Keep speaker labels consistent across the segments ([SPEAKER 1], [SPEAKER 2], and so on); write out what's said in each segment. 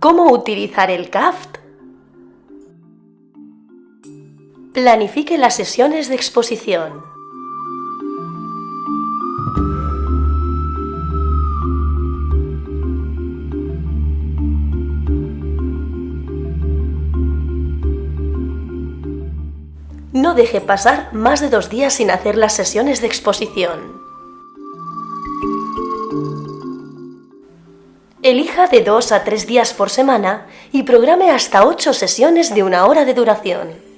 [SPEAKER 1] ¿Cómo utilizar el CAFT? Planifique las sesiones de exposición. No deje pasar más de dos días sin hacer las sesiones de exposición. Elija de dos a tres días por semana y programe hasta ocho sesiones de una hora de duración.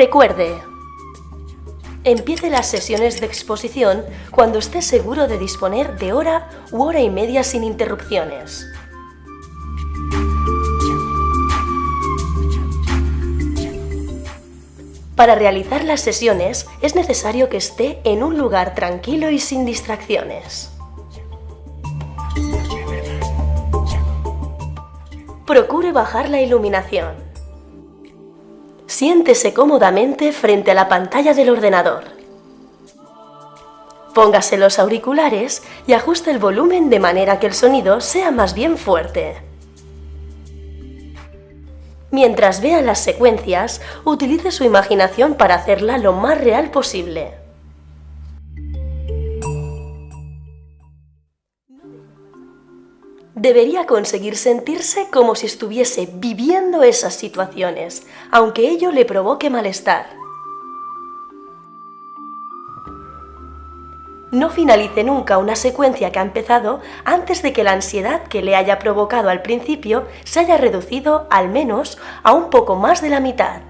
[SPEAKER 1] Recuerde, empiece las sesiones de exposición cuando esté seguro de disponer de hora u hora y media sin interrupciones. Para realizar las sesiones es necesario que esté en un lugar tranquilo y sin distracciones. Procure bajar la iluminación. Siéntese cómodamente frente a la pantalla del ordenador. Póngase los auriculares y ajuste el volumen de manera que el sonido sea más bien fuerte. Mientras vea las secuencias, utilice su imaginación para hacerla lo más real posible. Debería conseguir sentirse como si estuviese viviendo esas situaciones, aunque ello le provoque malestar. No finalice nunca una secuencia que ha empezado antes de que la ansiedad que le haya provocado al principio se haya reducido al menos a un poco más de la mitad.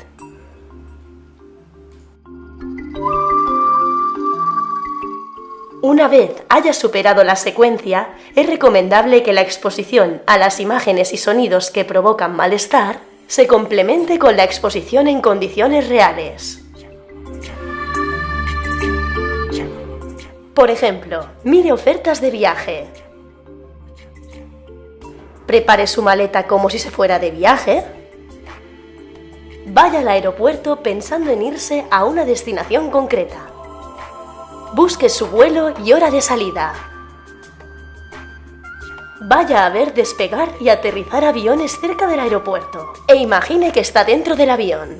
[SPEAKER 1] Una vez haya superado la secuencia, es recomendable que la exposición a las imágenes y sonidos que provocan malestar se complemente con la exposición en condiciones reales. Por ejemplo, mire ofertas de viaje. Prepare su maleta como si se fuera de viaje. Vaya al aeropuerto pensando en irse a una destinación concreta. Busque su vuelo y hora de salida. Vaya a ver despegar y aterrizar aviones cerca del aeropuerto e imagine que está dentro del avión.